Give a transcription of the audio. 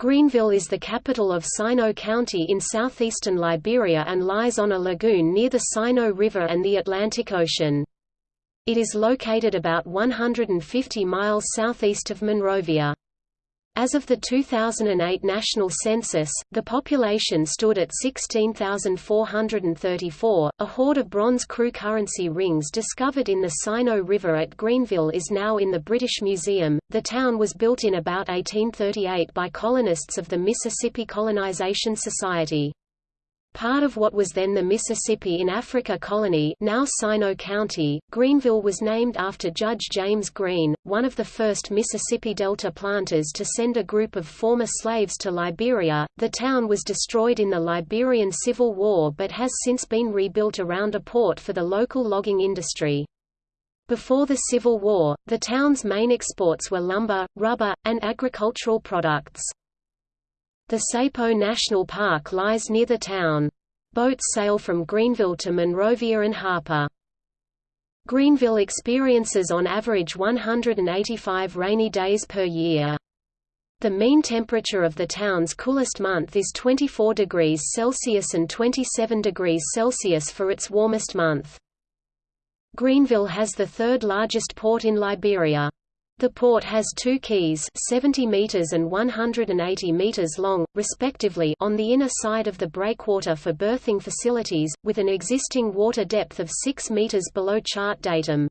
Greenville is the capital of Sinoe County in southeastern Liberia and lies on a lagoon near the Sinoe River and the Atlantic Ocean. It is located about 150 miles southeast of Monrovia. As of the 2008 national census, the population stood at 16,434. A hoard of bronze Kru currency rings discovered in the Sinoe River at Greenville is now in the British Museum. The town was built in about 1838 by colonists of the Mississippi Colonization Society. Part of what was then the Mississippi in Africa Colony now Sinoe County, Greenville was named after Judge James Green, one of the first Mississippi Delta planters to send a group of former slaves to Liberia. The town was destroyed in the Liberian Civil War but has since been rebuilt around a port for the local logging industry. Before the Civil War, the town's main exports were lumber, rubber, and agricultural products. The Sapo National Park lies near the town. Boats sail from Greenville to Monrovia and Harper. Greenville experiences on average 185 rainy days per year. The mean temperature of the town's coolest month is 24 degrees Celsius and 27 degrees Celsius for its warmest month. Greenville has the third largest port in Liberia. The port has two quays 70 meters and 180 meters long, respectively on the inner side of the breakwater for berthing facilities, with an existing water depth of 6 meters below chart datum.